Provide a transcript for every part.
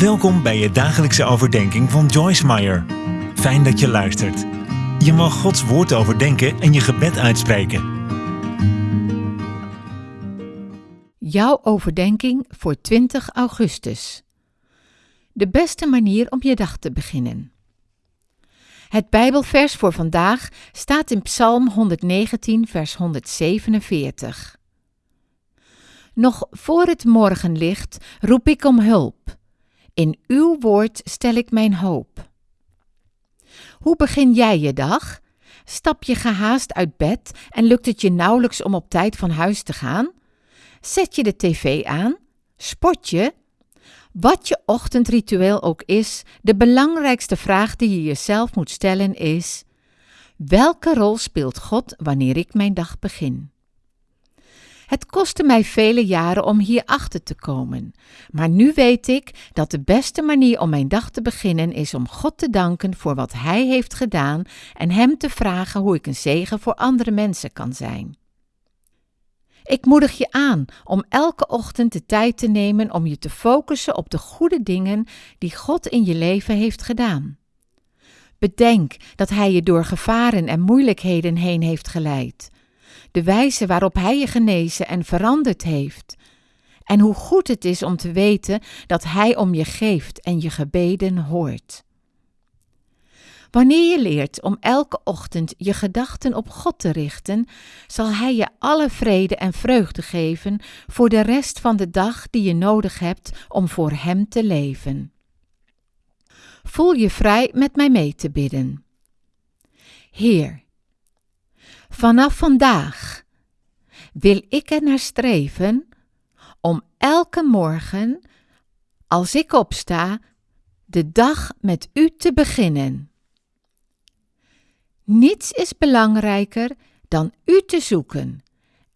Welkom bij je dagelijkse overdenking van Joyce Meyer. Fijn dat je luistert. Je mag Gods woord overdenken en je gebed uitspreken. Jouw overdenking voor 20 augustus. De beste manier om je dag te beginnen. Het Bijbelvers voor vandaag staat in Psalm 119, vers 147. Nog voor het morgenlicht roep ik om hulp. In uw woord stel ik mijn hoop. Hoe begin jij je dag? Stap je gehaast uit bed en lukt het je nauwelijks om op tijd van huis te gaan? Zet je de tv aan? Sport je? Wat je ochtendritueel ook is, de belangrijkste vraag die je jezelf moet stellen is: welke rol speelt God wanneer ik mijn dag begin? Het kostte mij vele jaren om hier achter te komen, maar nu weet ik dat de beste manier om mijn dag te beginnen is om God te danken voor wat Hij heeft gedaan en Hem te vragen hoe ik een zegen voor andere mensen kan zijn. Ik moedig je aan om elke ochtend de tijd te nemen om je te focussen op de goede dingen die God in je leven heeft gedaan. Bedenk dat Hij je door gevaren en moeilijkheden heen heeft geleid de wijze waarop Hij je genezen en veranderd heeft. En hoe goed het is om te weten dat Hij om je geeft en je gebeden hoort. Wanneer je leert om elke ochtend je gedachten op God te richten, zal Hij je alle vrede en vreugde geven voor de rest van de dag die je nodig hebt om voor Hem te leven. Voel je vrij met mij mee te bidden. Heer, Vanaf vandaag wil ik er naar streven om elke morgen, als ik opsta, de dag met u te beginnen. Niets is belangrijker dan u te zoeken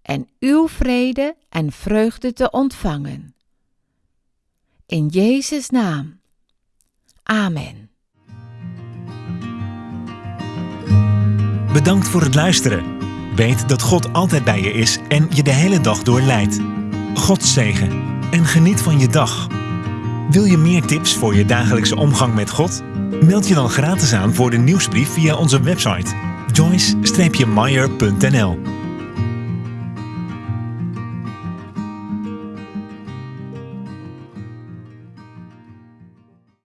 en uw vrede en vreugde te ontvangen. In Jezus' naam. Amen. Bedankt voor het luisteren. Weet dat God altijd bij je is en je de hele dag door leidt. God zegen en geniet van je dag. Wil je meer tips voor je dagelijkse omgang met God? Meld je dan gratis aan voor de nieuwsbrief via onze website joyce-meyer.nl